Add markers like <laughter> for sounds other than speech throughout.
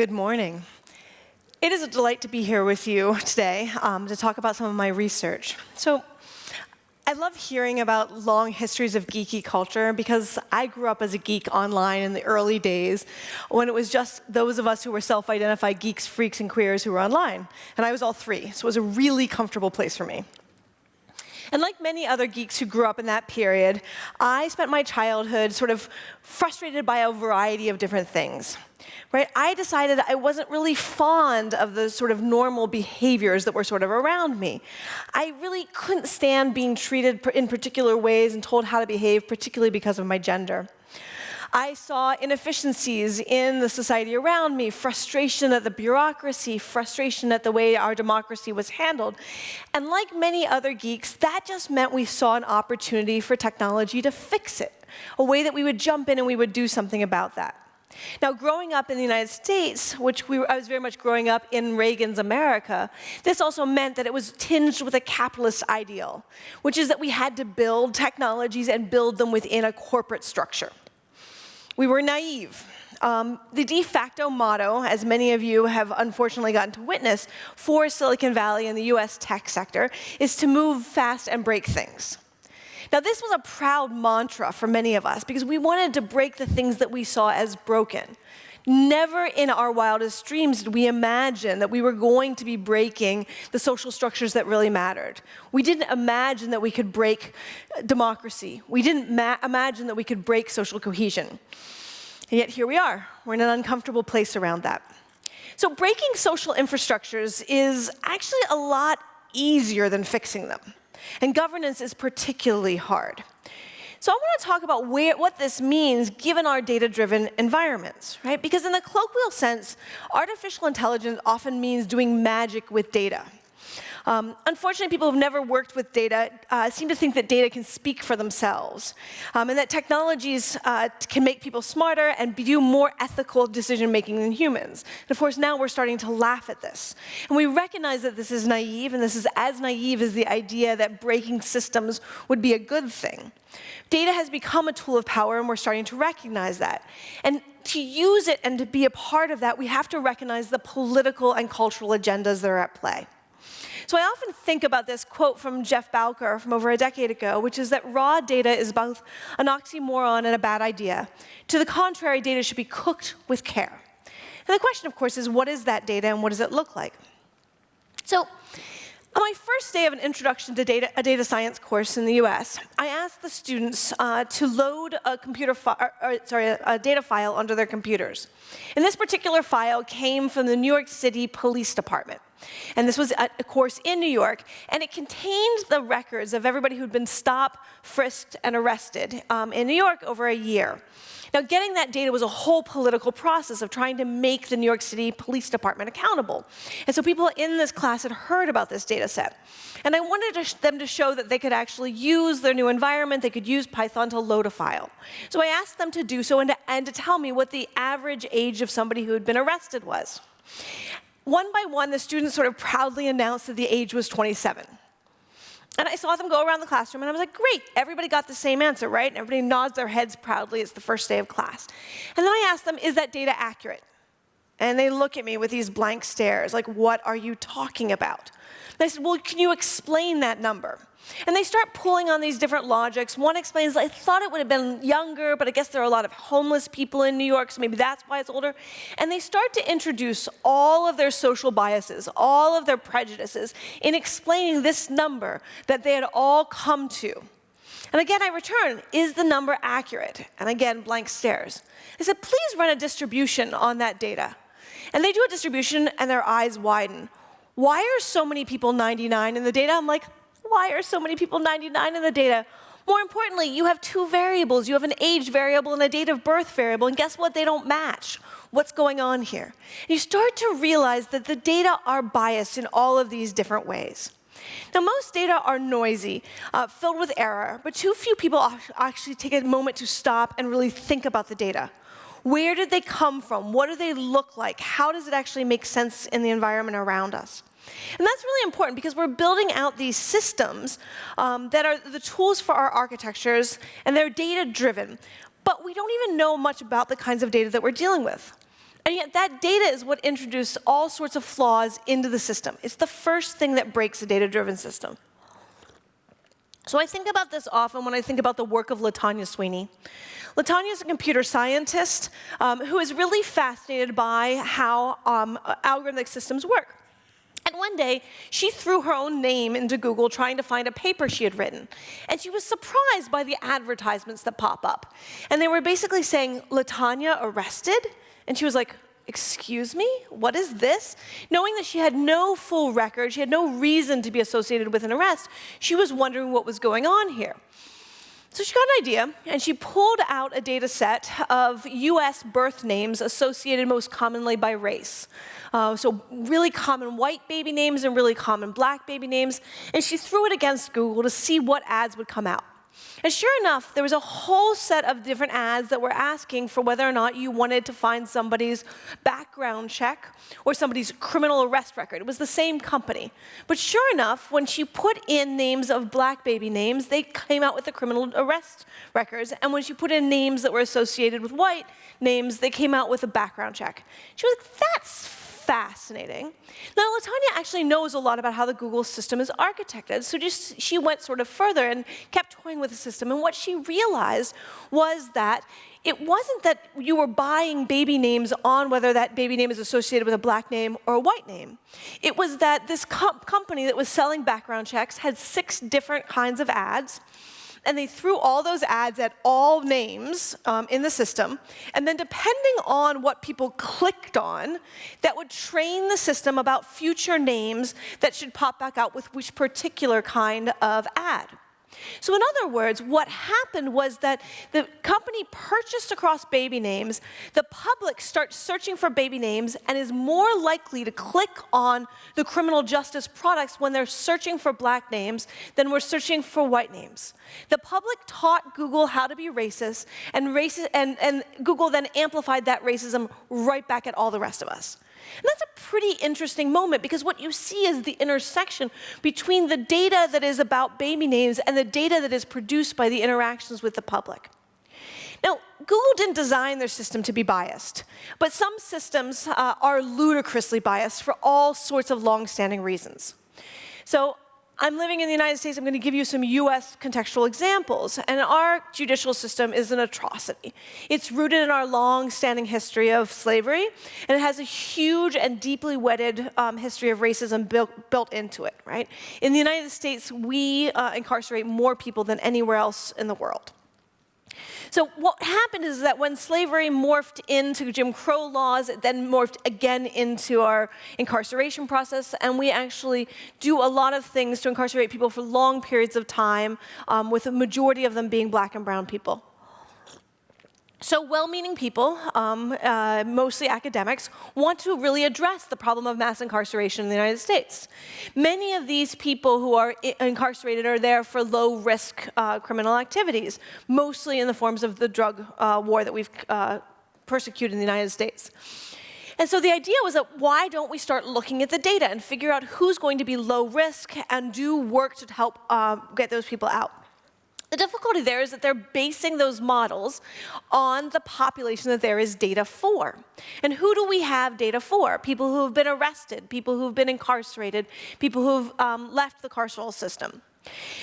Good morning. It is a delight to be here with you today um, to talk about some of my research. So, I love hearing about long histories of geeky culture because I grew up as a geek online in the early days when it was just those of us who were self-identified geeks, freaks, and queers who were online. And I was all three, so it was a really comfortable place for me. And like many other geeks who grew up in that period, I spent my childhood sort of frustrated by a variety of different things. Right? I decided I wasn't really fond of the sort of normal behaviors that were sort of around me. I really couldn't stand being treated in particular ways and told how to behave, particularly because of my gender. I saw inefficiencies in the society around me, frustration at the bureaucracy, frustration at the way our democracy was handled. And like many other geeks, that just meant we saw an opportunity for technology to fix it, a way that we would jump in and we would do something about that. Now, growing up in the United States, which we, I was very much growing up in Reagan's America, this also meant that it was tinged with a capitalist ideal, which is that we had to build technologies and build them within a corporate structure. We were naive. Um, the de facto motto, as many of you have unfortunately gotten to witness, for Silicon Valley and the US tech sector, is to move fast and break things. Now, this was a proud mantra for many of us because we wanted to break the things that we saw as broken. Never in our wildest dreams did we imagine that we were going to be breaking the social structures that really mattered. We didn't imagine that we could break democracy. We didn't imagine that we could break social cohesion. And yet here we are. We're in an uncomfortable place around that. So breaking social infrastructures is actually a lot easier than fixing them. And governance is particularly hard. So I want to talk about where, what this means given our data-driven environments, right? Because in the colloquial sense, artificial intelligence often means doing magic with data. Um, unfortunately, people who've never worked with data uh, seem to think that data can speak for themselves, um, and that technologies uh, can make people smarter and do more ethical decision-making than humans. And of course, now we're starting to laugh at this. And we recognize that this is naive, and this is as naive as the idea that breaking systems would be a good thing. Data has become a tool of power, and we're starting to recognize that. And to use it and to be a part of that, we have to recognize the political and cultural agendas that are at play. So I often think about this quote from Jeff Bowker from over a decade ago, which is that raw data is both an oxymoron and a bad idea. To the contrary, data should be cooked with care. And the question, of course, is what is that data and what does it look like? So on my first day of an introduction to data, a data science course in the US, I asked the students uh, to load a computer or, or, sorry, a data file onto their computers. And this particular file came from the New York City Police Department. And this was a, a course in New York, and it contained the records of everybody who'd been stopped, frisked, and arrested um, in New York over a year. Now, getting that data was a whole political process of trying to make the New York City Police Department accountable. And so people in this class had heard about this data set. And I wanted to them to show that they could actually use their new environment, they could use Python to load a file. So I asked them to do so and to, and to tell me what the average age of somebody who had been arrested was. One by one, the students sort of proudly announced that the age was 27. And I saw them go around the classroom, and I was like, great, everybody got the same answer, right? And everybody nods their heads proudly. It's the first day of class. And then I asked them, is that data accurate? And they look at me with these blank stares, like, what are you talking about? And I said, well, can you explain that number? And they start pulling on these different logics. One explains, I thought it would have been younger, but I guess there are a lot of homeless people in New York, so maybe that's why it's older. And they start to introduce all of their social biases, all of their prejudices in explaining this number that they had all come to. And again, I return, is the number accurate? And again, blank stares. I said, please run a distribution on that data. And they do a distribution, and their eyes widen. Why are so many people 99 in the data? I'm like, why are so many people 99 in the data? More importantly, you have two variables. You have an age variable and a date of birth variable, and guess what? They don't match. What's going on here? You start to realize that the data are biased in all of these different ways. Now, most data are noisy, uh, filled with error, but too few people actually take a moment to stop and really think about the data. Where did they come from? What do they look like? How does it actually make sense in the environment around us? And that's really important because we're building out these systems um, that are the tools for our architectures, and they're data-driven. But we don't even know much about the kinds of data that we're dealing with. And yet that data is what introduced all sorts of flaws into the system. It's the first thing that breaks a data-driven system. So I think about this often when I think about the work of Latanya Sweeney. Latanya is a computer scientist um, who is really fascinated by how um, algorithmic systems work. And one day, she threw her own name into Google trying to find a paper she had written. And she was surprised by the advertisements that pop up. And they were basically saying, Latanya arrested? And she was like, excuse me, what is this? Knowing that she had no full record, she had no reason to be associated with an arrest, she was wondering what was going on here. So she got an idea, and she pulled out a data set of US birth names associated most commonly by race. Uh, so really common white baby names and really common black baby names, and she threw it against Google to see what ads would come out. And sure enough, there was a whole set of different ads that were asking for whether or not you wanted to find somebody's background check or somebody's criminal arrest record. It was the same company. But sure enough, when she put in names of black baby names, they came out with the criminal arrest records. And when she put in names that were associated with white names, they came out with a background check. She was like, that's fascinating. Now, Latanya actually knows a lot about how the Google system is architected, so just she went sort of further and kept toying with the system, and what she realized was that it wasn't that you were buying baby names on whether that baby name is associated with a black name or a white name. It was that this company that was selling background checks had six different kinds of ads, and they threw all those ads at all names um, in the system. And then depending on what people clicked on, that would train the system about future names that should pop back out with which particular kind of ad. So in other words, what happened was that the company purchased across baby names, the public starts searching for baby names and is more likely to click on the criminal justice products when they're searching for black names than we're searching for white names. The public taught Google how to be racist, and, and, and Google then amplified that racism right back at all the rest of us. And that's a pretty interesting moment because what you see is the intersection between the data that is about baby names and the data that is produced by the interactions with the public. Now, Google didn't design their system to be biased, but some systems uh, are ludicrously biased for all sorts of long-standing reasons. So I'm living in the United States, I'm going to give you some US contextual examples. And our judicial system is an atrocity. It's rooted in our long-standing history of slavery, and it has a huge and deeply wedded um, history of racism built, built into it, right? In the United States, we uh, incarcerate more people than anywhere else in the world. So what happened is that when slavery morphed into Jim Crow laws, it then morphed again into our incarceration process, and we actually do a lot of things to incarcerate people for long periods of time, um, with a majority of them being black and brown people. So well-meaning people, um, uh, mostly academics, want to really address the problem of mass incarceration in the United States. Many of these people who are incarcerated are there for low-risk uh, criminal activities, mostly in the forms of the drug uh, war that we've uh, persecuted in the United States. And so the idea was that why don't we start looking at the data and figure out who's going to be low risk and do work to help uh, get those people out. The difficulty there is that they're basing those models on the population that there is data for. And who do we have data for? People who have been arrested, people who have been incarcerated, people who have um, left the carceral system.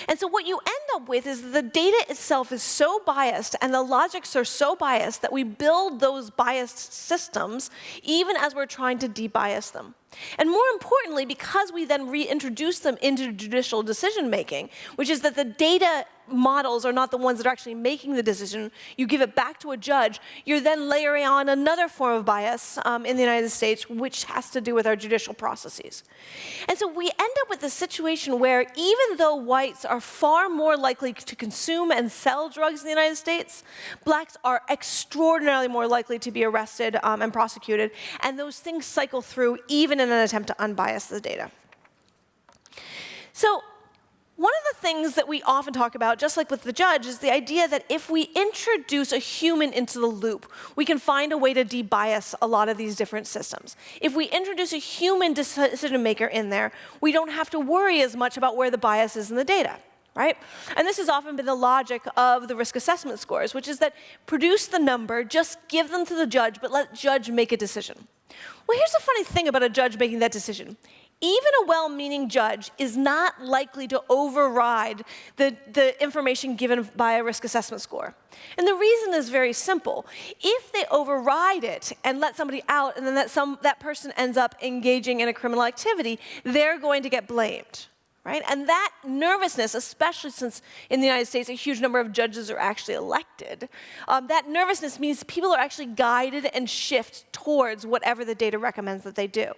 And so what you end up with is the data itself is so biased and the logics are so biased that we build those biased systems even as we're trying to debias them. And more importantly, because we then reintroduce them into judicial decision making, which is that the data models are not the ones that are actually making the decision, you give it back to a judge, you're then layering on another form of bias um, in the United States, which has to do with our judicial processes. And so we end up with a situation where even though whites are far more likely to consume and sell drugs in the United States, blacks are extraordinarily more likely to be arrested um, and prosecuted, and those things cycle through even in an attempt to unbias the data. So one of the things that we often talk about, just like with the judge, is the idea that if we introduce a human into the loop, we can find a way to debias a lot of these different systems. If we introduce a human decision maker in there, we don't have to worry as much about where the bias is in the data. right? And this has often been the logic of the risk assessment scores, which is that produce the number, just give them to the judge, but let judge make a decision. Well, here's the funny thing about a judge making that decision. Even a well-meaning judge is not likely to override the, the information given by a risk assessment score. And the reason is very simple. If they override it and let somebody out and then that, some, that person ends up engaging in a criminal activity, they're going to get blamed right? And that nervousness, especially since in the United States a huge number of judges are actually elected, um, that nervousness means people are actually guided and shift towards whatever the data recommends that they do.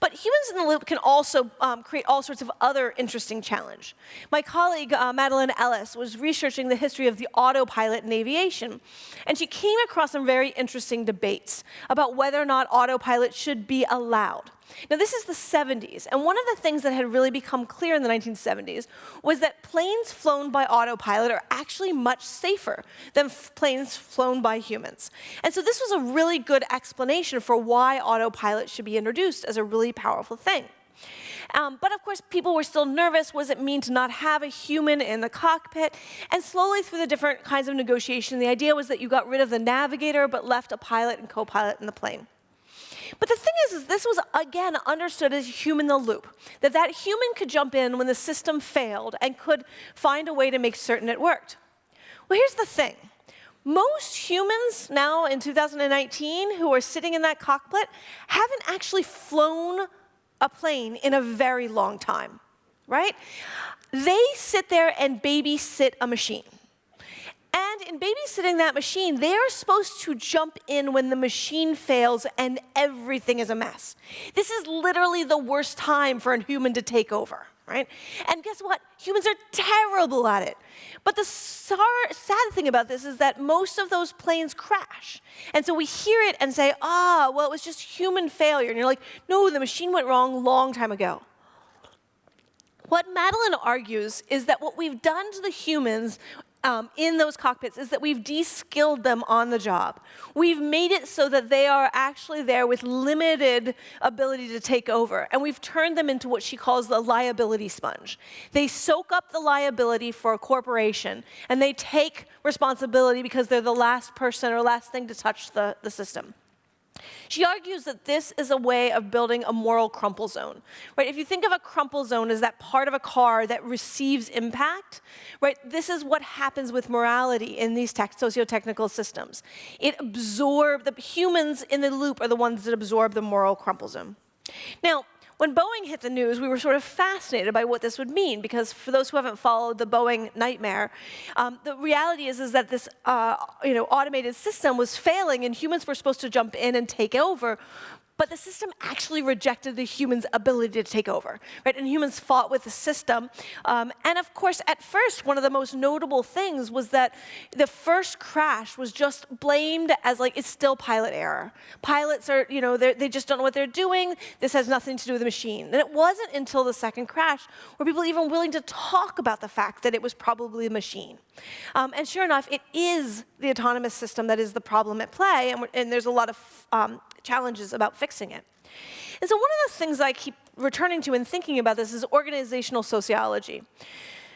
But humans in the loop can also um, create all sorts of other interesting challenge. My colleague, uh, Madeleine Elish, was researching the history of the autopilot in aviation, and she came across some very interesting debates about whether or not autopilot should be allowed. Now, this is the 70s, and one of the things that had really become clear in the 1970s was that planes flown by autopilot are actually much safer than planes flown by humans. And so this was a really good explanation for why autopilot should be introduced as a really powerful thing. Um, but of course, people were still nervous. What does it mean to not have a human in the cockpit? And slowly through the different kinds of negotiation, the idea was that you got rid of the navigator but left a pilot and co-pilot in the plane. But the thing is, is this was, again, understood as human in the loop, that that human could jump in when the system failed and could find a way to make certain it worked. Well, here's the thing. Most humans now in 2019 who are sitting in that cockpit haven't actually flown a plane in a very long time, right? They sit there and babysit a machine. And in babysitting that machine, they are supposed to jump in when the machine fails and everything is a mess. This is literally the worst time for a human to take over, right? And guess what? Humans are terrible at it. But the sad thing about this is that most of those planes crash. And so we hear it and say, ah, well, it was just human failure. And you're like, no, the machine went wrong long time ago. What Madeleine argues is that what we've done to the humans um, in those cockpits is that we've de-skilled them on the job. We've made it so that they are actually there with limited ability to take over, and we've turned them into what she calls the liability sponge. They soak up the liability for a corporation, and they take responsibility because they're the last person or last thing to touch the, the system. She argues that this is a way of building a moral crumple zone. Right? If you think of a crumple zone as that part of a car that receives impact, right? This is what happens with morality in these socio-technical systems. It absorbs, the humans in the loop are the ones that absorb the moral crumple zone. Now, when Boeing hit the news, we were sort of fascinated by what this would mean, because for those who haven't followed the Boeing nightmare, um, the reality is, is that this uh, you know, automated system was failing, and humans were supposed to jump in and take over, but the system actually rejected the human's ability to take over, right? And humans fought with the system. Um, and of course, at first, one of the most notable things was that the first crash was just blamed as like, it's still pilot error. Pilots are, you know, they just don't know what they're doing. This has nothing to do with the machine. And it wasn't until the second crash were people even willing to talk about the fact that it was probably a machine. Um, and sure enough, it is the autonomous system that is the problem at play. And, and there's a lot of um, challenges about fixing it. And so one of the things I keep returning to and thinking about this is organizational sociology.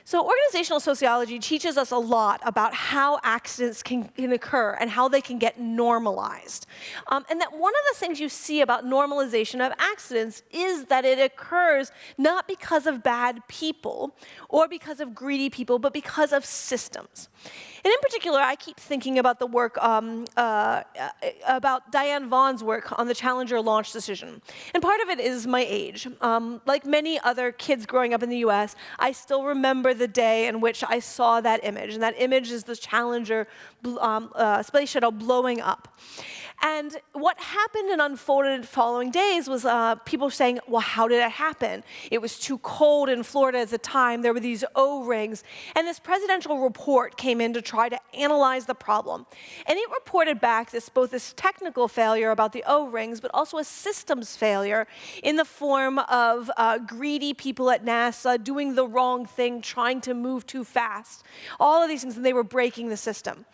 So organizational sociology teaches us a lot about how accidents can, can occur and how they can get normalized. Um, and that one of the things you see about normalization of accidents is that it occurs not because of bad people or because of greedy people, but because of systems. And in particular, I keep thinking about the work, um, uh, about Diane Vaughan's work on the Challenger launch decision. And part of it is my age. Um, like many other kids growing up in the US, I still remember the day in which I saw that image. And that image is the Challenger um, uh, space shuttle blowing up. And what happened and unfolded following days was uh, people saying, well, how did it happen? It was too cold in Florida at the time. There were these O-rings. And this presidential report came in to try to analyze the problem. And it reported back this both this technical failure about the O-rings, but also a systems failure in the form of uh, greedy people at NASA doing the wrong thing, trying to move too fast. All of these things, and they were breaking the system.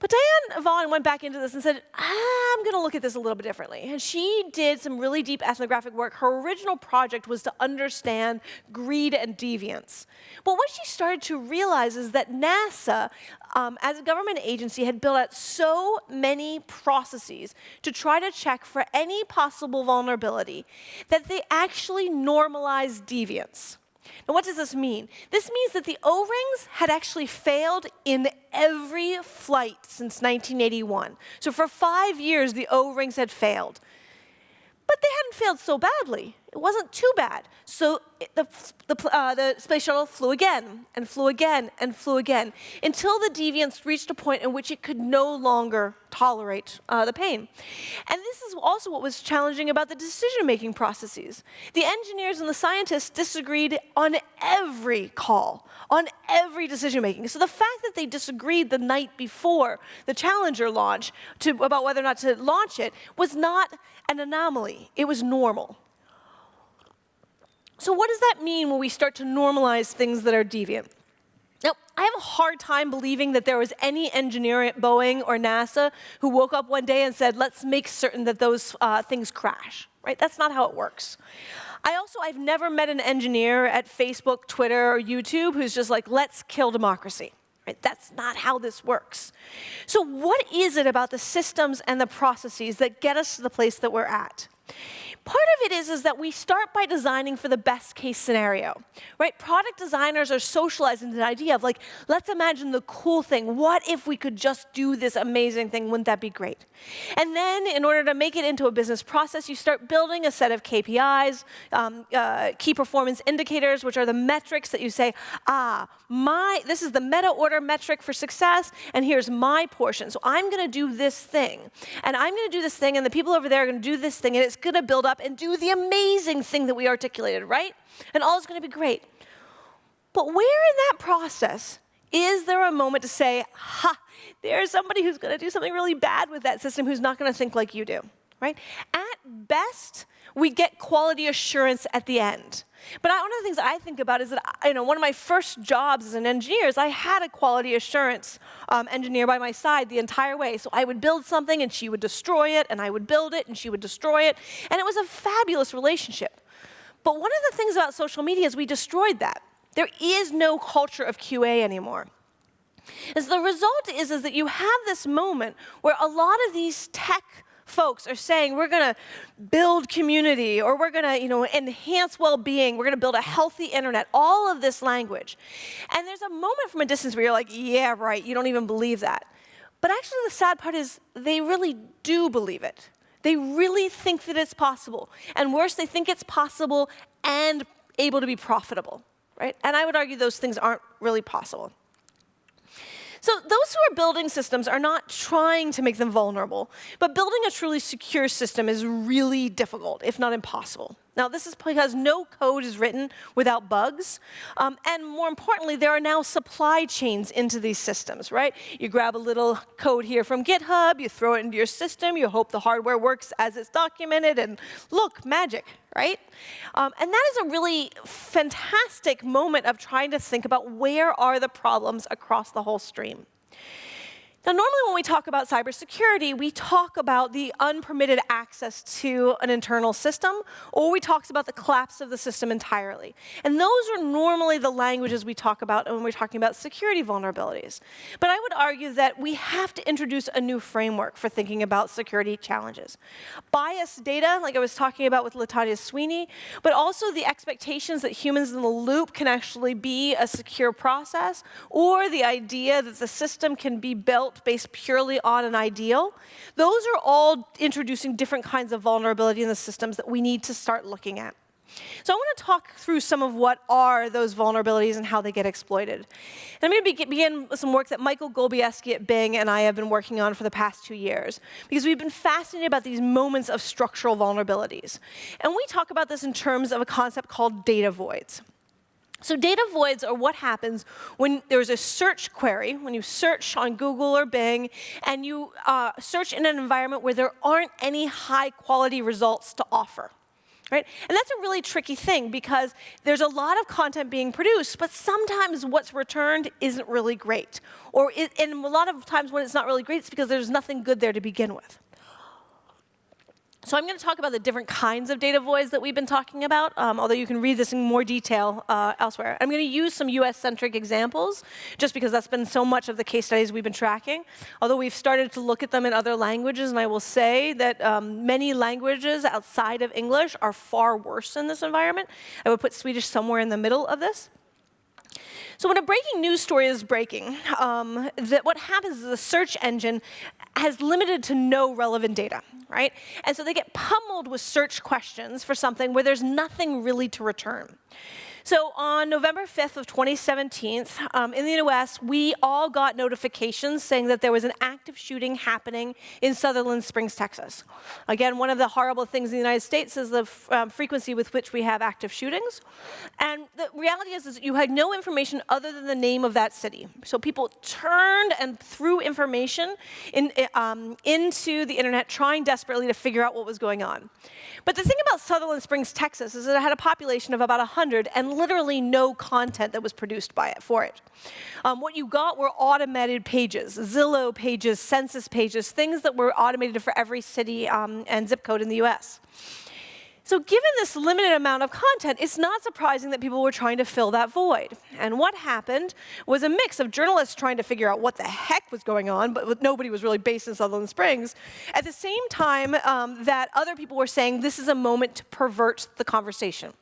But Diane Vaughan went back into this and said, I'm going to look at this a little bit differently. And she did some really deep ethnographic work. Her original project was to understand greed and deviance. But what she started to realize is that NASA, um, as a government agency, had built out so many processes to try to check for any possible vulnerability that they actually normalized deviance. Now, what does this mean? This means that the O-rings had actually failed in every flight since 1981. So for five years, the O-rings had failed. But they hadn't failed so badly. It wasn't too bad. So the, the, uh, the, space shuttle flew again, and flew again, and flew again, until the deviance reached a point in which it could no longer tolerate uh, the pain. And this is also what was challenging about the decision-making processes. The engineers and the scientists disagreed on every call, on every decision-making. So the fact that they disagreed the night before the Challenger launch to, about whether or not to launch it was not an anomaly. It was normal. So what does that mean when we start to normalize things that are deviant? Now, I have a hard time believing that there was any engineer at Boeing or NASA who woke up one day and said, let's make certain that those uh, things crash, right? That's not how it works. I also, I've never met an engineer at Facebook, Twitter, or YouTube who's just like, let's kill democracy. Right? That's not how this works. So what is it about the systems and the processes that get us to the place that we're at? Part of it is, is that we start by designing for the best case scenario, right? Product designers are socializing the idea of like, let's imagine the cool thing. What if we could just do this amazing thing? Wouldn't that be great? And then in order to make it into a business process, you start building a set of KPIs, um, uh, key performance indicators, which are the metrics that you say, ah, my, this is the meta order metric for success, and here's my portion. So I'm gonna do this thing, and I'm gonna do this thing, and the people over there are gonna do this thing, and it's gonna build up up and do the amazing thing that we articulated, right? And all is going to be great. But where in that process is there a moment to say, ha, there's somebody who's going to do something really bad with that system who's not going to think like you do, right? At best, we get quality assurance at the end. But I, one of the things I think about is that, you know, one of my first jobs as an engineer is I had a quality assurance um, engineer by my side the entire way. So I would build something and she would destroy it, and I would build it and she would destroy it. And it was a fabulous relationship. But one of the things about social media is we destroyed that. There is no culture of QA anymore. As the result is, is that you have this moment where a lot of these tech folks are saying we're going to build community or we're going to you know, enhance well-being, we're going to build a healthy internet, all of this language. And there's a moment from a distance where you're like, yeah, right, you don't even believe that. But actually the sad part is they really do believe it. They really think that it's possible. And worse, they think it's possible and able to be profitable, right? And I would argue those things aren't really possible. So those who are building systems are not trying to make them vulnerable, but building a truly secure system is really difficult, if not impossible. Now, this is because no code is written without bugs. Um, and more importantly, there are now supply chains into these systems, right? You grab a little code here from GitHub, you throw it into your system, you hope the hardware works as it's documented, and look, magic, right? Um, and that is a really fantastic moment of trying to think about where are the problems across the whole stream. Now, normally when we talk about cybersecurity, we talk about the unpermitted access to an internal system, or we talk about the collapse of the system entirely. And those are normally the languages we talk about when we're talking about security vulnerabilities. But I would argue that we have to introduce a new framework for thinking about security challenges. Biased data, like I was talking about with Latanya Sweeney, but also the expectations that humans in the loop can actually be a secure process, or the idea that the system can be built based purely on an ideal, those are all introducing different kinds of vulnerability in the systems that we need to start looking at. So I want to talk through some of what are those vulnerabilities and how they get exploited. And I'm going to begin with some work that Michael Golebiewski at Bing and I have been working on for the past two years, because we've been fascinated about these moments of structural vulnerabilities. And we talk about this in terms of a concept called data voids. So data voids are what happens when there's a search query, when you search on Google or Bing, and you uh, search in an environment where there aren't any high quality results to offer. right? And that's a really tricky thing because there's a lot of content being produced, but sometimes what's returned isn't really great. Or it, and a lot of times when it's not really great, it's because there's nothing good there to begin with. So I'm going to talk about the different kinds of data voids that we've been talking about, um, although you can read this in more detail uh, elsewhere. I'm going to use some US-centric examples, just because that's been so much of the case studies we've been tracking, although we've started to look at them in other languages, and I will say that um, many languages outside of English are far worse in this environment. I would put Swedish somewhere in the middle of this. So when a breaking news story is breaking, um, that what happens is the search engine has limited to no relevant data, right? And so they get pummeled with search questions for something where there's nothing really to return. So on November 5th of 2017, um, in the US, we all got notifications saying that there was an active shooting happening in Sutherland Springs, Texas. Again, one of the horrible things in the United States is the um, frequency with which we have active shootings. And the reality is, is you had no information other than the name of that city. So people turned and threw information in, um, into the internet, trying desperately to figure out what was going on. But the thing about Sutherland Springs, Texas, is that it had a population of about 100 and literally no content that was produced by it for it. Um, what you got were automated pages, Zillow pages, census pages, things that were automated for every city um, and zip code in the US. So given this limited amount of content, it's not surprising that people were trying to fill that void. And what happened was a mix of journalists trying to figure out what the heck was going on, but nobody was really based in Sutherland Springs, at the same time um, that other people were saying this is a moment to pervert the conversation.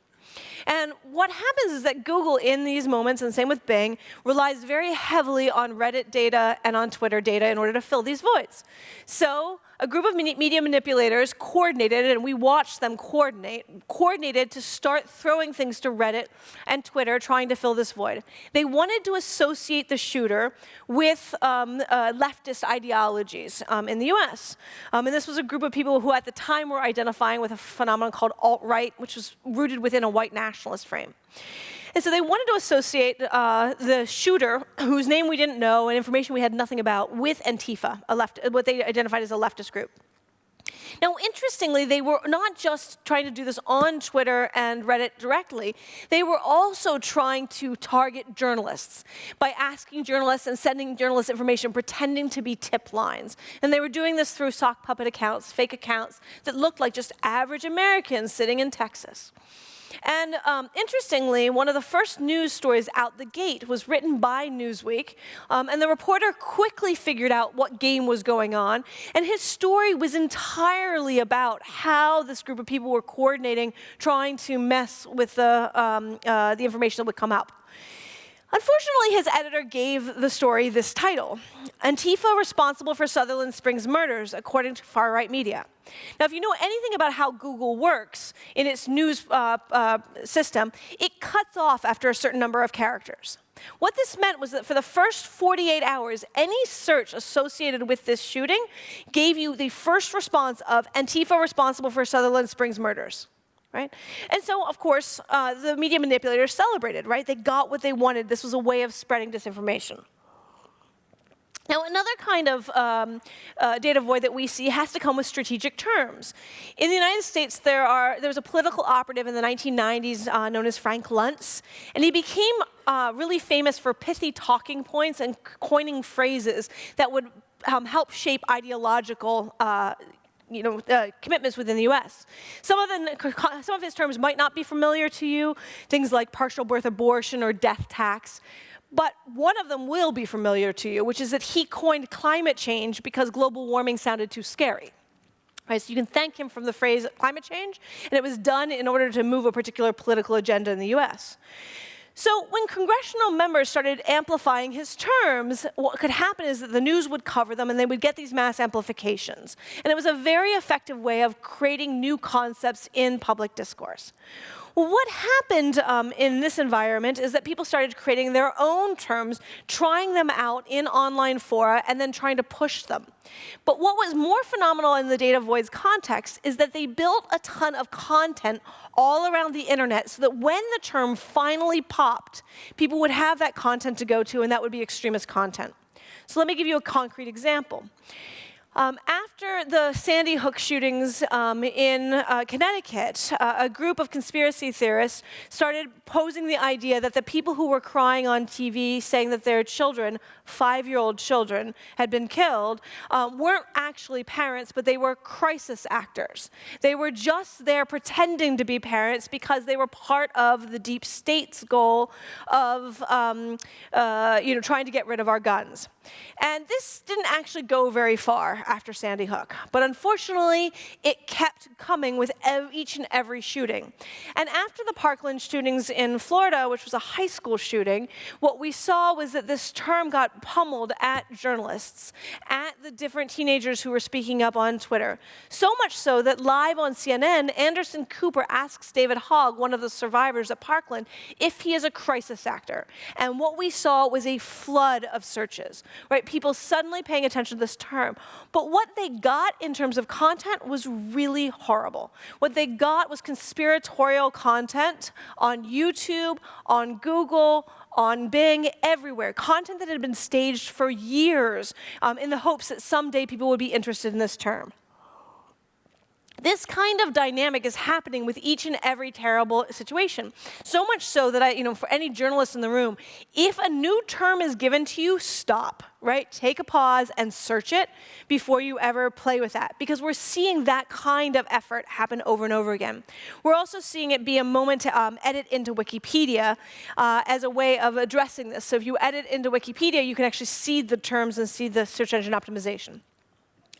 And what happens is that Google, in these moments, and same with Bing, relies very heavily on Reddit data and on Twitter data in order to fill these voids. So a group of media manipulators coordinated, and we watched them coordinate, coordinated to start throwing things to Reddit and Twitter, trying to fill this void. They wanted to associate the shooter with um, uh, leftist ideologies um, in the US. Um, and this was a group of people who at the time were identifying with a phenomenon called alt-right, which was rooted within a white nationalist frame. And so they wanted to associate uh, the shooter, whose name we didn't know and information we had nothing about, with Antifa, a left, what they identified as a leftist group. Now, interestingly, they were not just trying to do this on Twitter and Reddit directly, they were also trying to target journalists by asking journalists and sending journalists information pretending to be tip lines. And they were doing this through sock puppet accounts, fake accounts that looked like just average Americans sitting in Texas. And um, interestingly, one of the first news stories out the gate was written by Newsweek, um, and the reporter quickly figured out what game was going on, and his story was entirely about how this group of people were coordinating, trying to mess with the, um, uh, the information that would come up. Unfortunately, his editor gave the story this title, Antifa responsible for Sutherland Springs murders, according to far-right media. Now, if you know anything about how Google works in its news uh, uh, system, it cuts off after a certain number of characters. What this meant was that for the first 48 hours, any search associated with this shooting gave you the first response of Antifa responsible for Sutherland Springs murders right? And so, of course, uh, the media manipulators celebrated, right? They got what they wanted. This was a way of spreading disinformation. Now, another kind of um, uh, data void that we see has to come with strategic terms. In the United States, there, are, there was a political operative in the 1990s uh, known as Frank Luntz, and he became uh, really famous for pithy talking points and coining phrases that would um, help shape ideological uh, you know, uh, commitments within the US. Some of, the, some of his terms might not be familiar to you, things like partial birth abortion or death tax. But one of them will be familiar to you, which is that he coined climate change because global warming sounded too scary. Right, so you can thank him from the phrase climate change, and it was done in order to move a particular political agenda in the US. So when congressional members started amplifying his terms, what could happen is that the news would cover them and they would get these mass amplifications. And it was a very effective way of creating new concepts in public discourse. What happened um, in this environment is that people started creating their own terms, trying them out in online fora, and then trying to push them. But what was more phenomenal in the data voids context is that they built a ton of content all around the internet so that when the term finally popped, people would have that content to go to, and that would be extremist content. So let me give you a concrete example. Um, after the Sandy Hook shootings um, in uh, Connecticut, uh, a group of conspiracy theorists started posing the idea that the people who were crying on TV saying that their children, five-year-old children, had been killed, um, weren't actually parents, but they were crisis actors. They were just there pretending to be parents because they were part of the deep state's goal of um, uh, you know, trying to get rid of our guns. And this didn't actually go very far after Sandy Hook. But unfortunately, it kept coming with each and every shooting. And after the Parkland shootings in Florida, which was a high school shooting, what we saw was that this term got pummeled at journalists, at the different teenagers who were speaking up on Twitter. So much so that live on CNN, Anderson Cooper asks David Hogg, one of the survivors at Parkland, if he is a crisis actor. And what we saw was a flood of searches right? People suddenly paying attention to this term. But what they got in terms of content was really horrible. What they got was conspiratorial content on YouTube, on Google, on Bing, everywhere. Content that had been staged for years um, in the hopes that someday people would be interested in this term. This kind of dynamic is happening with each and every terrible situation. So much so that I, you know, for any journalist in the room, if a new term is given to you, stop, right? Take a pause and search it before you ever play with that. Because we're seeing that kind of effort happen over and over again. We're also seeing it be a moment to um, edit into Wikipedia uh, as a way of addressing this. So if you edit into Wikipedia, you can actually see the terms and see the search engine optimization.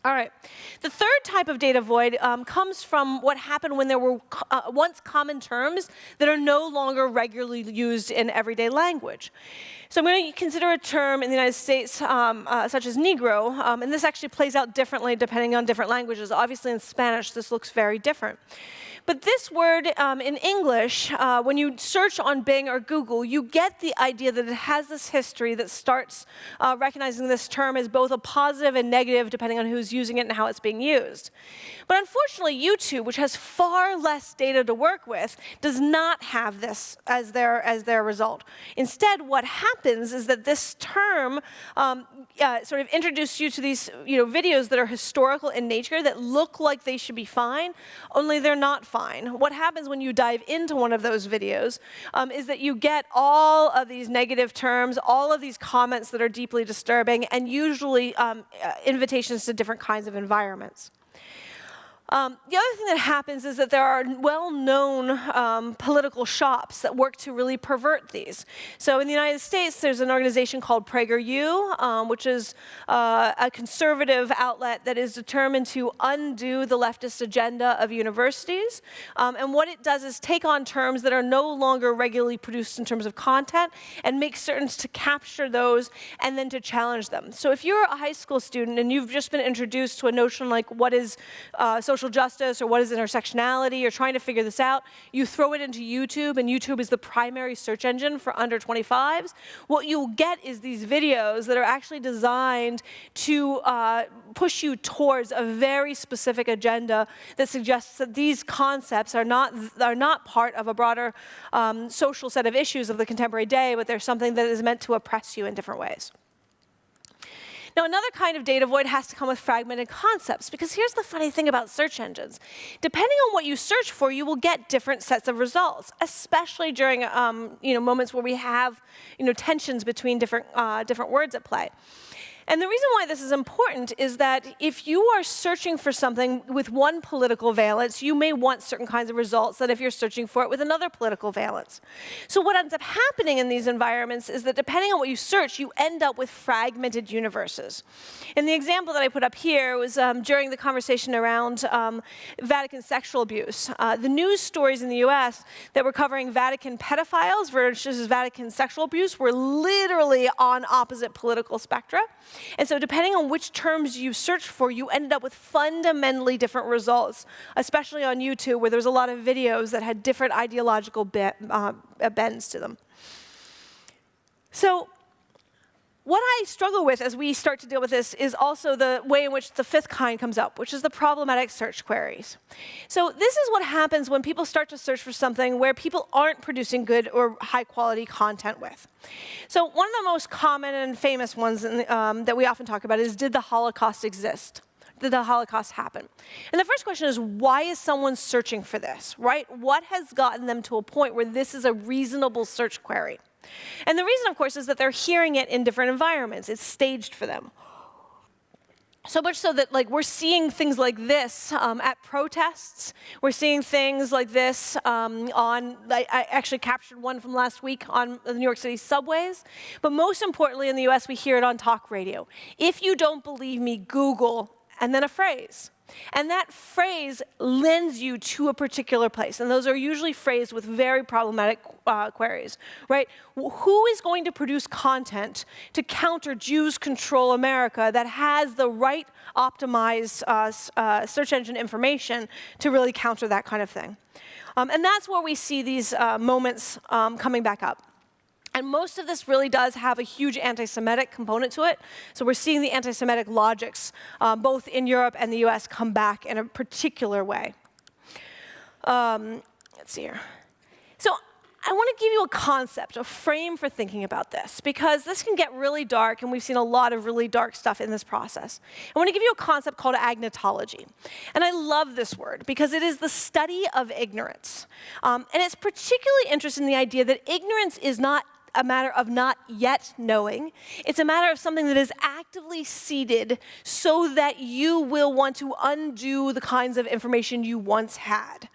All right. The third type of data void um, comes from what happened when there were uh, once common terms that are no longer regularly used in everyday language. So I'm going to consider a term in the United States um, uh, such as Negro, um, and this actually plays out differently depending on different languages. Obviously in Spanish, this looks very different. But this word um, in English, uh, when you search on Bing or Google, you get the idea that it has this history that starts uh, recognizing this term as both a positive and negative, depending on who's using it and how it's being used. But unfortunately, YouTube, which has far less data to work with, does not have this as their, as their result. Instead, what happens is that this term um, uh, sort of introduces you to these you know, videos that are historical in nature that look like they should be fine, only they're not fine. What happens when you dive into one of those videos um, is that you get all of these negative terms, all of these comments that are deeply disturbing, and usually um, uh, invitations to different kinds of environments. Um, the other thing that happens is that there are well-known um, political shops that work to really pervert these. So in the United States, there's an organization called PragerU, um, which is uh, a conservative outlet that is determined to undo the leftist agenda of universities. Um, and what it does is take on terms that are no longer regularly produced in terms of content and make certain to capture those and then to challenge them. So if you're a high school student and you've just been introduced to a notion like what is uh, social justice or what is intersectionality, you're trying to figure this out, you throw it into YouTube, and YouTube is the primary search engine for under 25s, what you'll get is these videos that are actually designed to uh, push you towards a very specific agenda that suggests that these concepts are not, are not part of a broader um, social set of issues of the contemporary day, but they're something that is meant to oppress you in different ways. Now, another kind of data void has to come with fragmented concepts, because here's the funny thing about search engines. Depending on what you search for, you will get different sets of results, especially during um, you know, moments where we have you know, tensions between different, uh, different words at play. And the reason why this is important is that if you are searching for something with one political valence, you may want certain kinds of results than if you're searching for it with another political valence. So what ends up happening in these environments is that depending on what you search, you end up with fragmented universes. And the example that I put up here was um, during the conversation around um, Vatican sexual abuse. Uh, the news stories in the US that were covering Vatican pedophiles versus Vatican sexual abuse were literally on opposite political spectra. And so depending on which terms you search for, you ended up with fundamentally different results, especially on YouTube, where there's a lot of videos that had different ideological uh, bends to them. So what I struggle with as we start to deal with this is also the way in which the fifth kind comes up, which is the problematic search queries. So this is what happens when people start to search for something where people aren't producing good or high quality content with. So one of the most common and famous ones um, that we often talk about is, did the Holocaust exist? did the Holocaust happen? And the first question is, why is someone searching for this, right? What has gotten them to a point where this is a reasonable search query? And the reason, of course, is that they're hearing it in different environments. It's staged for them. So much so that like we're seeing things like this um, at protests. We're seeing things like this um, on, I, I, actually captured one from last week on the New York City subways. But most importantly in the US, we hear it on talk radio. If you don't believe me, Google, and then a phrase. And that phrase lends you to a particular place. And those are usually phrased with very problematic uh, queries, right? Who is going to produce content to counter Jews control America that has the right optimized uh, uh, search engine information to really counter that kind of thing? Um, and that's where we see these uh, moments um, coming back up. And most of this really does have a huge anti-Semitic component to it. So we're seeing the anti-Semitic logics, um, both in Europe and the US, come back in a particular way. Um, let's see here. So I want to give you a concept, a frame for thinking about this, because this can get really dark, and we've seen a lot of really dark stuff in this process. I want to give you a concept called agnotology. And I love this word, because it is the study of ignorance. Um, and it's particularly interesting in the idea that ignorance is not a matter of not yet knowing. It's a matter of something that is actively seeded so that you will want to undo the kinds of information you once had.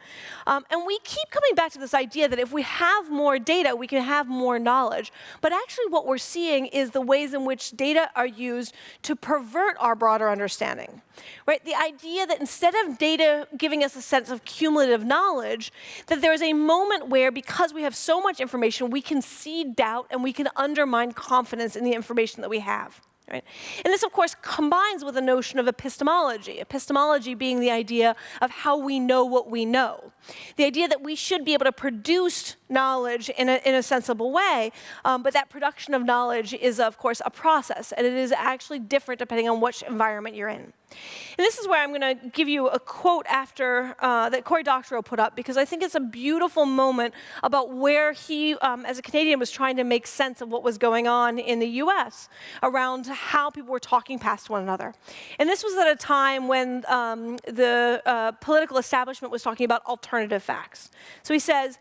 Um, and we keep coming back to this idea that if we have more data, we can have more knowledge. But actually what we're seeing is the ways in which data are used to pervert our broader understanding. Right? The idea that instead of data giving us a sense of cumulative knowledge, that there is a moment where because we have so much information, we can seed doubt and we can undermine confidence in the information that we have. Right? And this, of course, combines with the notion of epistemology, epistemology being the idea of how we know what we know. The idea that we should be able to produce knowledge in a, in a sensible way, um, but that production of knowledge is, of course, a process, and it is actually different depending on which environment you're in. And this is where I'm going to give you a quote after uh, that Cory Doctorow put up, because I think it's a beautiful moment about where he, um, as a Canadian, was trying to make sense of what was going on in the US around how people were talking past one another. And this was at a time when um, the uh, political establishment was talking about alternative facts. So he says,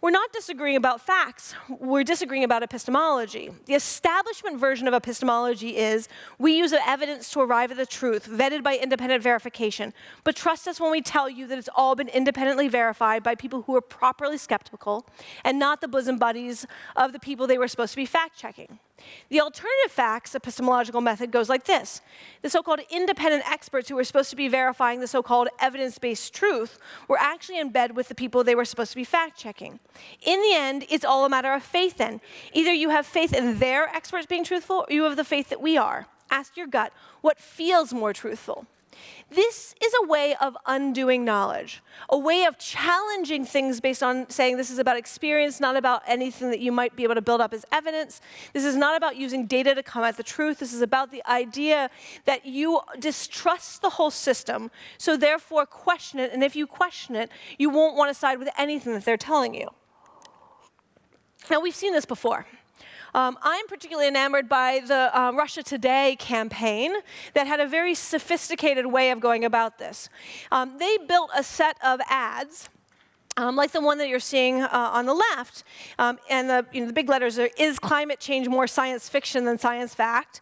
we're not disagreeing about facts, we're disagreeing about epistemology. The establishment version of epistemology is, we use evidence to arrive at the truth, vetted by independent verification. But trust us when we tell you that it's all been independently verified by people who are properly skeptical, and not the bosom buddies of the people they were supposed to be fact-checking. The alternative facts epistemological method goes like this. The so-called independent experts who were supposed to be verifying the so-called evidence-based truth were actually in bed with the people they were supposed to be fact-checking. In the end, it's all a matter of faith then. Either you have faith in their experts being truthful, or you have the faith that we are. Ask your gut, what feels more truthful? This is a way of undoing knowledge, a way of challenging things based on saying this is about experience, not about anything that you might be able to build up as evidence. This is not about using data to come at the truth. This is about the idea that you distrust the whole system, so therefore question it, and if you question it, you won't want to side with anything that they're telling you. Now, we've seen this before. Um, I'm particularly enamored by the uh, Russia Today campaign that had a very sophisticated way of going about this. Um, they built a set of ads um, like the one that you're seeing uh, on the left, um, and the, you know, the big letters are, is climate change more science fiction than science fact?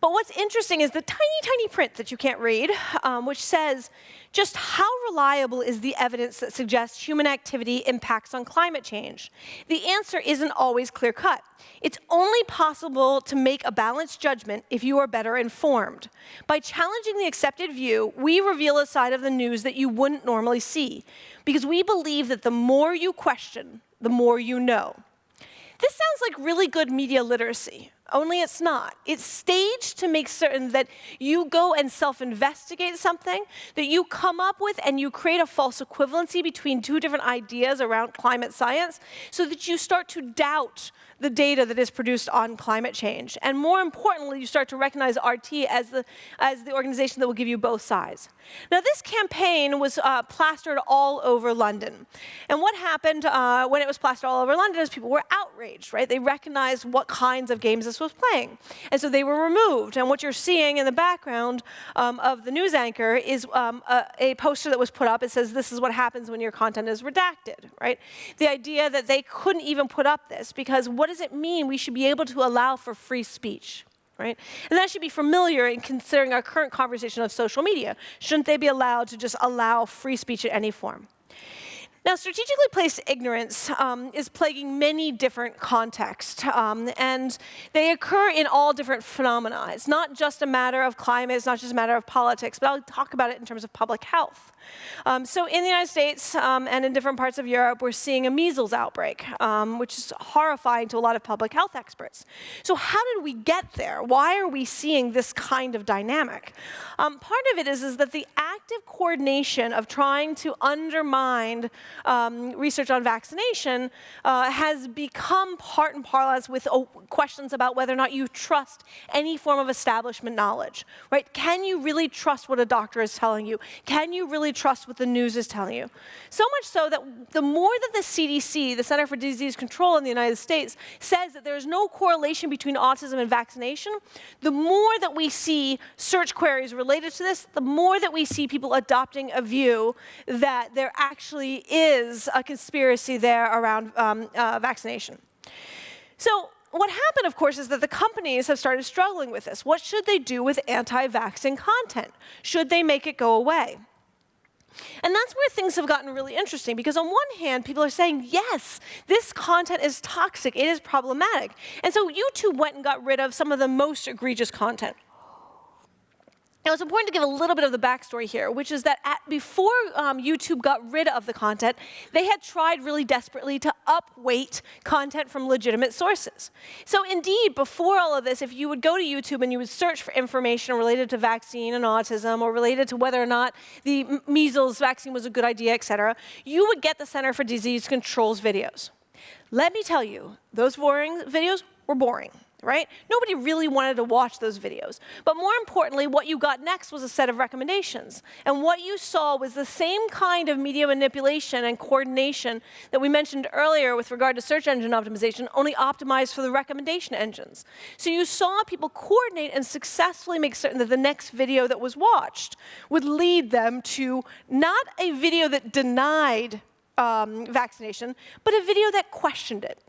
But what's interesting is the tiny, tiny print that you can't read, um, which says, just how reliable is the evidence that suggests human activity impacts on climate change? The answer isn't always clear cut. It's only possible to make a balanced judgment if you are better informed. By challenging the accepted view, we reveal a side of the news that you wouldn't normally see, because we believe that the more you question, the more you know. This sounds like really good media literacy, only it's not. It's staged to make certain that you go and self-investigate something, that you come up with and you create a false equivalency between two different ideas around climate science, so that you start to doubt the data that is produced on climate change. And more importantly, you start to recognize RT as the, as the organization that will give you both sides. Now, this campaign was uh, plastered all over London. And what happened uh, when it was plastered all over London is people were outraged, right? They recognized what kinds of games this was playing. And so they were removed. And what you're seeing in the background um, of the news anchor is um, a, a poster that was put up. It says, this is what happens when your content is redacted, right? The idea that they couldn't even put up this because what does it mean we should be able to allow for free speech? right? And that should be familiar in considering our current conversation of social media. Shouldn't they be allowed to just allow free speech in any form? Now, strategically placed ignorance um, is plaguing many different contexts, um, and they occur in all different phenomena. It's not just a matter of climate, it's not just a matter of politics, but I'll talk about it in terms of public health. Um, so in the United States um, and in different parts of Europe, we're seeing a measles outbreak, um, which is horrifying to a lot of public health experts. So how did we get there? Why are we seeing this kind of dynamic? Um, part of it is, is that the active coordination of trying to undermine um, research on vaccination uh, has become part and parlance with uh, questions about whether or not you trust any form of establishment knowledge, right? Can you really trust what a doctor is telling you? Can you really trust what the news is telling you. So much so that the more that the CDC, the Center for Disease Control in the United States, says that there is no correlation between autism and vaccination, the more that we see search queries related to this, the more that we see people adopting a view that there actually is a conspiracy there around um, uh, vaccination. So what happened, of course, is that the companies have started struggling with this. What should they do with anti-vaccine content? Should they make it go away? And that's where things have gotten really interesting because on one hand, people are saying, yes, this content is toxic, it is problematic. And so YouTube went and got rid of some of the most egregious content. Now, it's important to give a little bit of the backstory here, which is that at, before um, YouTube got rid of the content, they had tried really desperately to upweight content from legitimate sources. So indeed, before all of this, if you would go to YouTube and you would search for information related to vaccine and autism or related to whether or not the measles vaccine was a good idea, et cetera, you would get the Center for Disease Control's videos. Let me tell you, those boring videos were boring right? Nobody really wanted to watch those videos. But more importantly, what you got next was a set of recommendations. And what you saw was the same kind of media manipulation and coordination that we mentioned earlier with regard to search engine optimization, only optimized for the recommendation engines. So you saw people coordinate and successfully make certain that the next video that was watched would lead them to not a video that denied um, vaccination, but a video that questioned it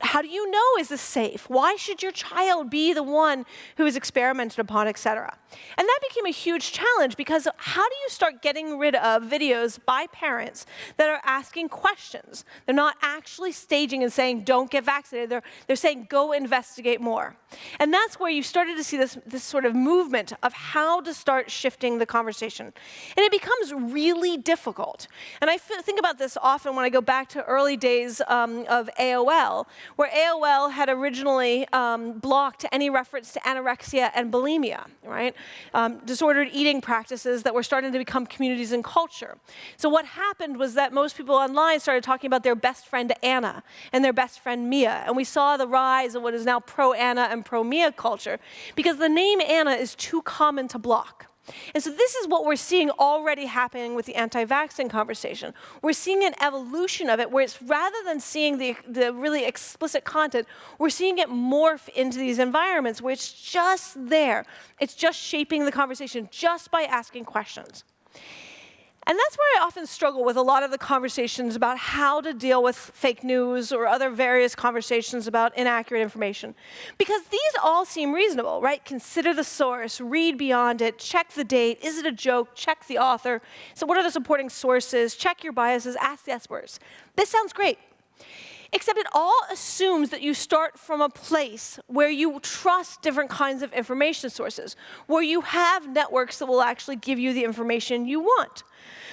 how do you know is this safe? Why should your child be the one who is experimented upon, et cetera? And that became a huge challenge because how do you start getting rid of videos by parents that are asking questions? They're not actually staging and saying, don't get vaccinated. They're, they're saying, go investigate more. And that's where you started to see this, this sort of movement of how to start shifting the conversation. And it becomes really difficult. And I think about this often when I go back to early days um, of AOL, where AOL had originally um, blocked any reference to anorexia and bulimia, right? Um, disordered eating practices that were starting to become communities and culture. So what happened was that most people online started talking about their best friend Anna and their best friend Mia, and we saw the rise of what is now pro-Anna and pro-Mia culture because the name Anna is too common to block. And so this is what we're seeing already happening with the anti-vaccine conversation. We're seeing an evolution of it where it's rather than seeing the, the really explicit content, we're seeing it morph into these environments where it's just there. It's just shaping the conversation just by asking questions. And that's where I often struggle with a lot of the conversations about how to deal with fake news or other various conversations about inaccurate information. Because these all seem reasonable, right? Consider the source, read beyond it, check the date, is it a joke, check the author. So what are the supporting sources, check your biases, ask the experts. This sounds great. Except it all assumes that you start from a place where you trust different kinds of information sources, where you have networks that will actually give you the information you want.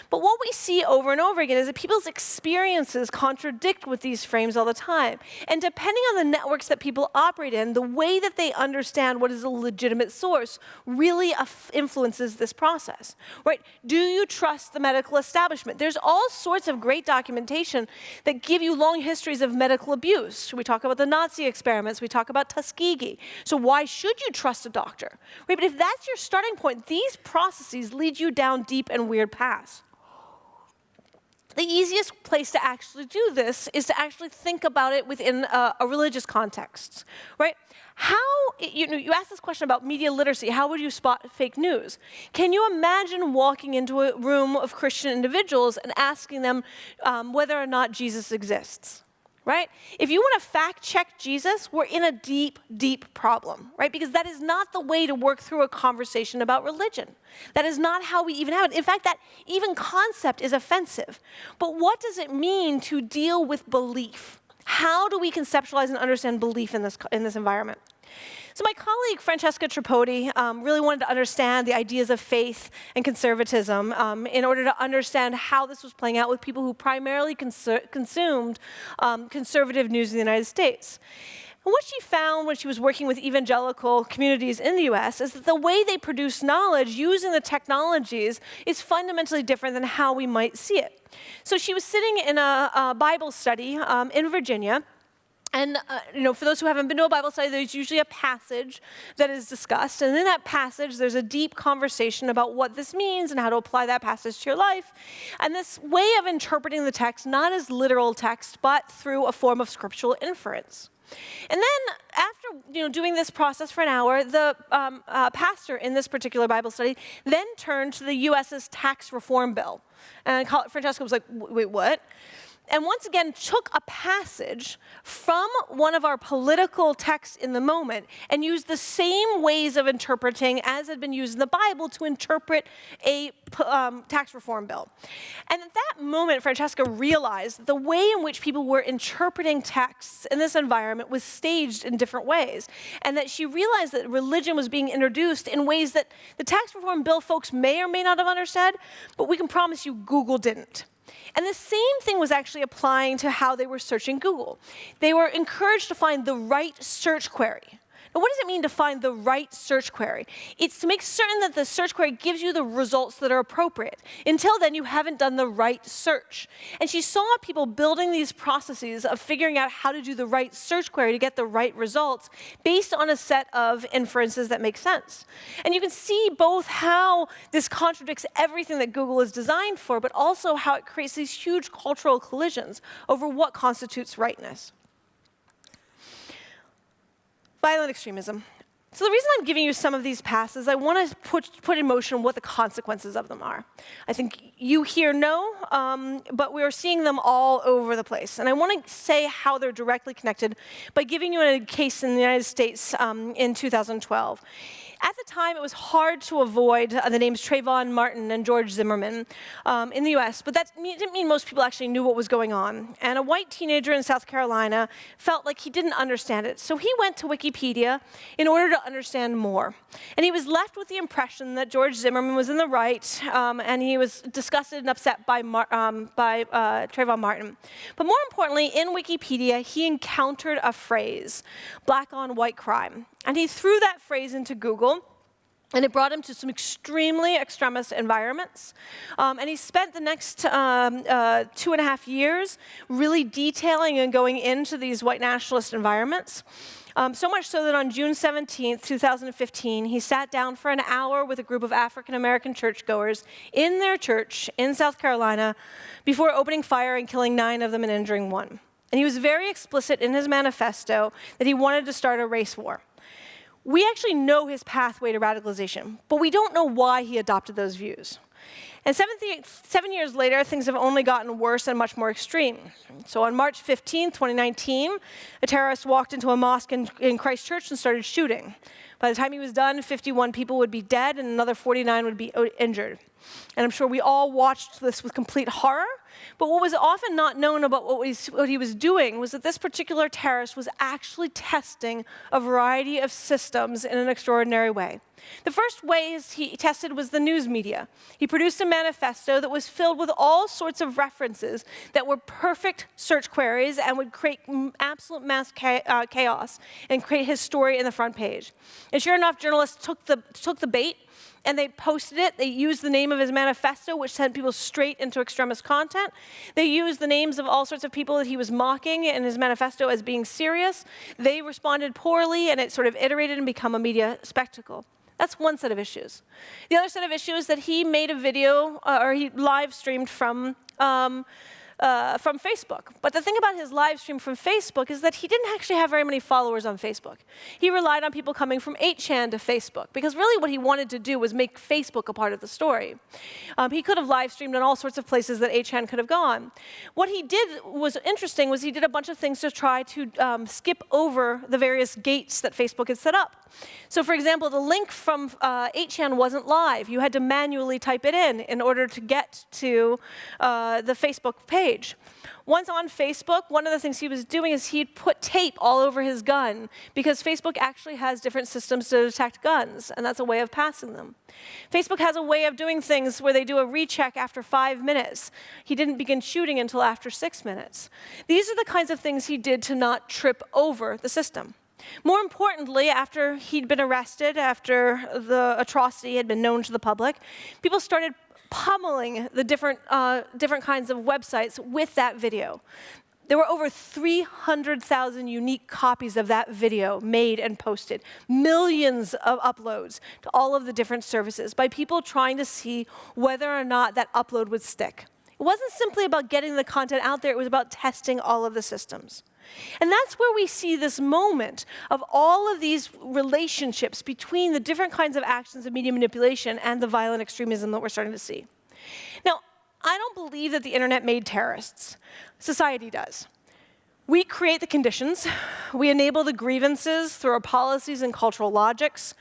But what we see over and over again is that people's experiences contradict with these frames all the time. And depending on the networks that people operate in, the way that they understand what is a legitimate source really influences this process, right? Do you trust the medical establishment? There's all sorts of great documentation that give you long histories of medical abuse. We talk about the Nazi experiments. We talk about Tuskegee. So why should you trust a doctor? Right? But if that's your starting point, these processes lead you down deep and weird paths. The easiest place to actually do this is to actually think about it within a, a religious context, right? How, you know, you asked this question about media literacy, how would you spot fake news? Can you imagine walking into a room of Christian individuals and asking them um, whether or not Jesus exists? Right? If you want to fact check Jesus, we're in a deep, deep problem, right? Because that is not the way to work through a conversation about religion. That is not how we even have it. In fact, that even concept is offensive. But what does it mean to deal with belief? How do we conceptualize and understand belief in this, in this environment? So my colleague Francesca Tripodi um, really wanted to understand the ideas of faith and conservatism um, in order to understand how this was playing out with people who primarily consumed um, conservative news in the United States. And what she found when she was working with evangelical communities in the US is that the way they produce knowledge using the technologies is fundamentally different than how we might see it. So she was sitting in a, a Bible study um, in Virginia, and uh, you know, for those who haven't been to a Bible study, there's usually a passage that is discussed. And in that passage, there's a deep conversation about what this means and how to apply that passage to your life. And this way of interpreting the text, not as literal text, but through a form of scriptural inference. And then after you know, doing this process for an hour, the um, uh, pastor in this particular Bible study then turned to the U.S.'s tax reform bill. And Francesca was like, wait, what? And once again took a passage from one of our political texts in the moment and used the same ways of interpreting as had been used in the Bible to interpret a um, tax reform bill. And at that moment, Francesca realized the way in which people were interpreting texts in this environment was staged in different ways, and that she realized that religion was being introduced in ways that the tax reform bill folks may or may not have understood, but we can promise you Google didn't. And the same thing was actually applying to how they were searching Google. They were encouraged to find the right search query. Now, what does it mean to find the right search query? It's to make certain that the search query gives you the results that are appropriate. Until then, you haven't done the right search. And she saw people building these processes of figuring out how to do the right search query to get the right results based on a set of inferences that make sense. And you can see both how this contradicts everything that Google is designed for, but also how it creates these huge cultural collisions over what constitutes rightness violent extremism. So the reason I'm giving you some of these passes, I want to put, put in motion what the consequences of them are. I think you here know, um, but we are seeing them all over the place. And I want to say how they're directly connected by giving you a case in the United States um, in 2012. At the time, it was hard to avoid uh, the names Trayvon Martin and George Zimmerman um, in the US, but that didn't mean most people actually knew what was going on. And a white teenager in South Carolina felt like he didn't understand it, so he went to Wikipedia in order to understand more. And he was left with the impression that George Zimmerman was in the right, um, and he was disgusted and upset by, Mar um, by uh, Trayvon Martin. But more importantly, in Wikipedia, he encountered a phrase, black on white crime. And he threw that phrase into Google, and it brought him to some extremely extremist environments. Um, and he spent the next um, uh, two and a half years really detailing and going into these white nationalist environments. Um, so much so that on June 17, 2015, he sat down for an hour with a group of African American churchgoers in their church in South Carolina before opening fire and killing nine of them and injuring one. And he was very explicit in his manifesto that he wanted to start a race war. We actually know his pathway to radicalization, but we don't know why he adopted those views. And seven years later, things have only gotten worse and much more extreme. So on March 15, 2019, a terrorist walked into a mosque in, in Christchurch and started shooting. By the time he was done, 51 people would be dead and another 49 would be injured. And I'm sure we all watched this with complete horror but what was often not known about what, what he was doing was that this particular terrorist was actually testing a variety of systems in an extraordinary way. The first ways he tested was the news media. He produced a manifesto that was filled with all sorts of references that were perfect search queries and would create absolute mass uh, chaos and create his story in the front page. And sure enough, journalists took the, took the bait and they posted it. They used the name of his manifesto, which sent people straight into extremist content. They used the names of all sorts of people that he was mocking in his manifesto as being serious. They responded poorly, and it sort of iterated and become a media spectacle. That's one set of issues. The other set of issues is that he made a video, uh, or he live streamed from um, uh, from Facebook. But the thing about his live stream from Facebook is that he didn't actually have very many followers on Facebook. He relied on people coming from 8chan to Facebook, because really what he wanted to do was make Facebook a part of the story. Um, he could have live streamed in all sorts of places that 8chan could have gone. What he did was interesting was he did a bunch of things to try to um, skip over the various gates that Facebook had set up. So for example, the link from uh, 8chan wasn't live. You had to manually type it in in order to get to uh, the Facebook page. Once on Facebook, one of the things he was doing is he'd put tape all over his gun because Facebook actually has different systems to detect guns, and that's a way of passing them. Facebook has a way of doing things where they do a recheck after five minutes. He didn't begin shooting until after six minutes. These are the kinds of things he did to not trip over the system. More importantly, after he'd been arrested, after the atrocity had been known to the public, people started pummeling the different, uh, different kinds of websites with that video. There were over 300,000 unique copies of that video made and posted, millions of uploads to all of the different services by people trying to see whether or not that upload would stick. It wasn't simply about getting the content out there, it was about testing all of the systems. And that's where we see this moment of all of these relationships between the different kinds of actions of media manipulation and the violent extremism that we're starting to see. Now, I don't believe that the internet made terrorists. Society does. We create the conditions. We enable the grievances through our policies and cultural logics.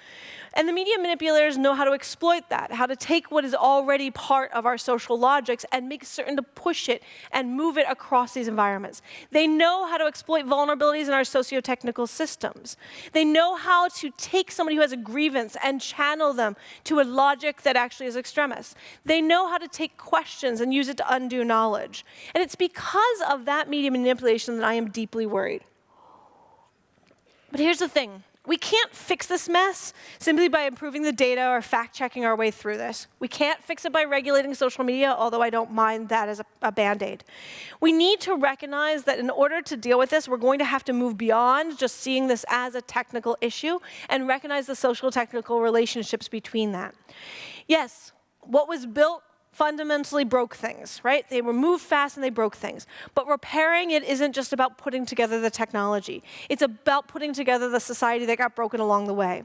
And the media manipulators know how to exploit that, how to take what is already part of our social logics and make certain to push it and move it across these environments. They know how to exploit vulnerabilities in our socio-technical systems. They know how to take somebody who has a grievance and channel them to a logic that actually is extremist. They know how to take questions and use it to undo knowledge. And it's because of that media manipulation that I am deeply worried. But here's the thing. We can't fix this mess simply by improving the data or fact-checking our way through this. We can't fix it by regulating social media, although I don't mind that as a, a band-aid. We need to recognize that in order to deal with this, we're going to have to move beyond just seeing this as a technical issue and recognize the social technical relationships between that. Yes, what was built fundamentally broke things, right? They were moved fast and they broke things. But repairing it isn't just about putting together the technology. It's about putting together the society that got broken along the way.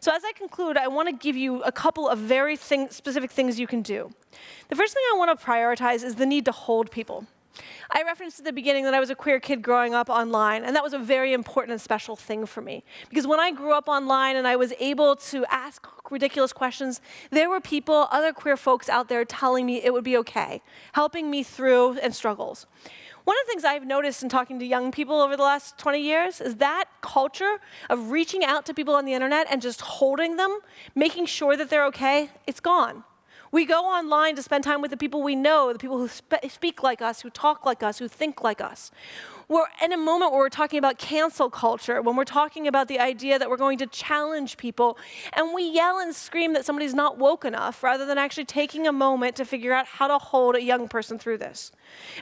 So as I conclude, I want to give you a couple of very thing specific things you can do. The first thing I want to prioritize is the need to hold people. I referenced at the beginning that I was a queer kid growing up online, and that was a very important and special thing for me. Because when I grew up online and I was able to ask ridiculous questions, there were people, other queer folks out there telling me it would be okay, helping me through and struggles. One of the things I've noticed in talking to young people over the last 20 years is that culture of reaching out to people on the internet and just holding them, making sure that they're okay, it's gone. We go online to spend time with the people we know, the people who spe speak like us, who talk like us, who think like us. We're in a moment where we're talking about cancel culture, when we're talking about the idea that we're going to challenge people, and we yell and scream that somebody's not woke enough, rather than actually taking a moment to figure out how to hold a young person through this.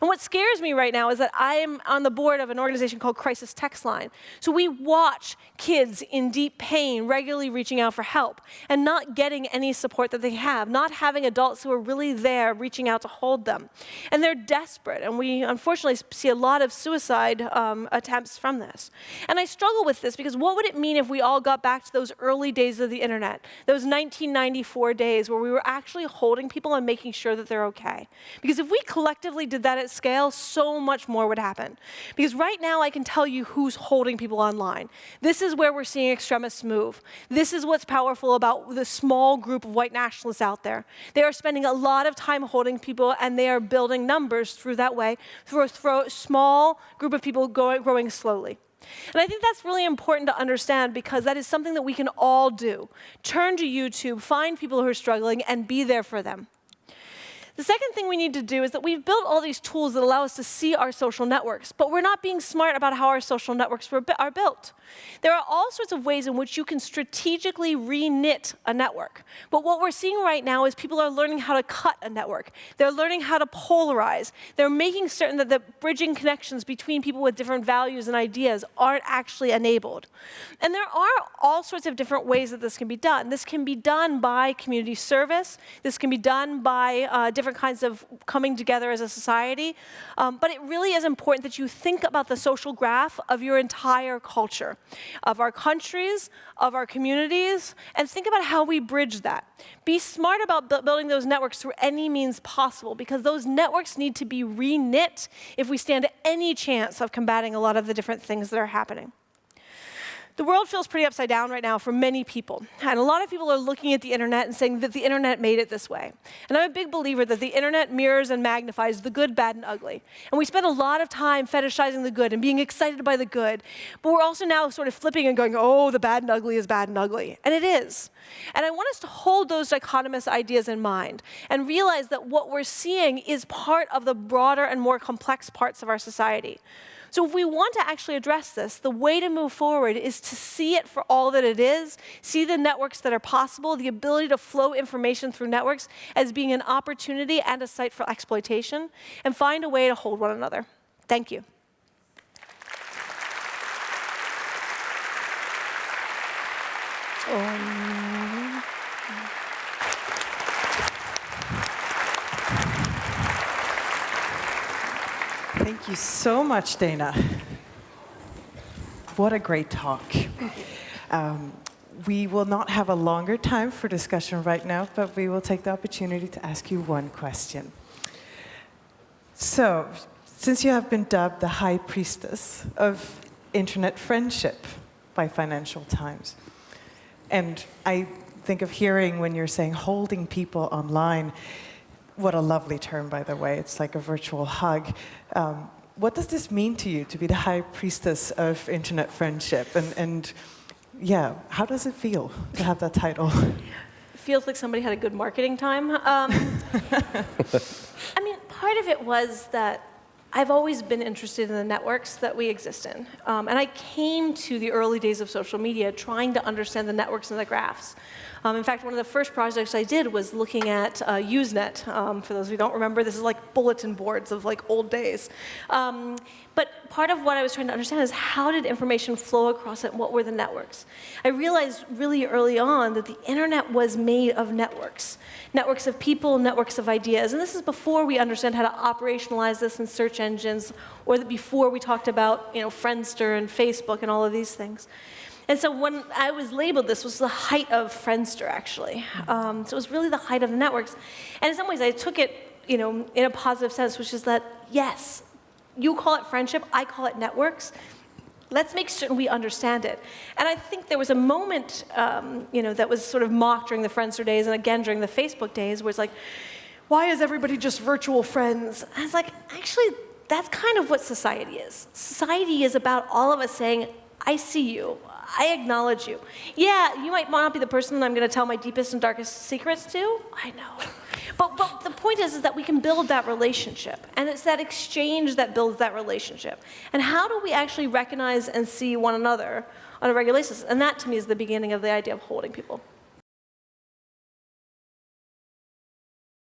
And what scares me right now is that I'm on the board of an organization called Crisis Text Line. So we watch kids in deep pain regularly reaching out for help and not getting any support that they have, not having adults who are really there reaching out to hold them. And they're desperate, and we unfortunately see a lot of suicide um, attempts from this. And I struggle with this because what would it mean if we all got back to those early days of the internet, those 1994 days where we were actually holding people and making sure that they're okay? Because if we collectively did that at scale, so much more would happen. Because right now I can tell you who's holding people online. This is where we're seeing extremists move. This is what's powerful about the small group of white nationalists out there. They are spending a lot of time holding people and they are building numbers through that way, through a small group of people going, growing slowly. And I think that's really important to understand because that is something that we can all do. Turn to YouTube, find people who are struggling, and be there for them. The second thing we need to do is that we've built all these tools that allow us to see our social networks, but we're not being smart about how our social networks are built. There are all sorts of ways in which you can strategically re-knit a network. But what we're seeing right now is people are learning how to cut a network. They're learning how to polarize. They're making certain that the bridging connections between people with different values and ideas aren't actually enabled. And there are all sorts of different ways that this can be done. This can be done by community service. This can be done by uh, different kinds of coming together as a society. Um, but it really is important that you think about the social graph of your entire culture of our countries, of our communities, and think about how we bridge that. Be smart about bu building those networks through any means possible, because those networks need to be re-knit if we stand any chance of combating a lot of the different things that are happening. The world feels pretty upside down right now for many people. And a lot of people are looking at the internet and saying that the internet made it this way. And I'm a big believer that the internet mirrors and magnifies the good, bad, and ugly. And we spend a lot of time fetishizing the good and being excited by the good. But we're also now sort of flipping and going, oh, the bad and ugly is bad and ugly. And it is. And I want us to hold those dichotomous ideas in mind and realize that what we're seeing is part of the broader and more complex parts of our society. So if we want to actually address this, the way to move forward is to see it for all that it is, see the networks that are possible, the ability to flow information through networks as being an opportunity and a site for exploitation, and find a way to hold one another. Thank you. Um. You so much, Dana. What a great talk. Um, we will not have a longer time for discussion right now, but we will take the opportunity to ask you one question. So, since you have been dubbed the high priestess of internet friendship by Financial Times, and I think of hearing when you're saying holding people online, what a lovely term, by the way. It's like a virtual hug. Um, what does this mean to you to be the high priestess of internet friendship? And, and yeah, how does it feel to have that title? <laughs> Feels like somebody had a good marketing time. Um, <laughs> I mean, part of it was that I've always been interested in the networks that we exist in. Um, and I came to the early days of social media trying to understand the networks and the graphs. Um, in fact, one of the first projects I did was looking at uh, Usenet. Um, for those who don't remember, this is like bulletin boards of like old days. Um, but part of what I was trying to understand is how did information flow across it and what were the networks? I realized really early on that the internet was made of networks. Networks of people, networks of ideas. And this is before we understand how to operationalize this in search engines or that before we talked about you know, Friendster and Facebook and all of these things. And so when I was labeled, this was the height of Friendster, actually. Um, so it was really the height of the networks. And in some ways, I took it you know, in a positive sense, which is that, yes, you call it friendship, I call it networks. Let's make certain we understand it. And I think there was a moment um, you know, that was sort of mocked during the Friendster days and again during the Facebook days where it's like, why is everybody just virtual friends? And I was like, actually, that's kind of what society is. Society is about all of us saying, I see you. I acknowledge you. Yeah, you might not be the person I'm going to tell my deepest and darkest secrets to. I know. But, but the point is, is that we can build that relationship. And it's that exchange that builds that relationship. And how do we actually recognize and see one another on a regular basis? And that, to me, is the beginning of the idea of holding people.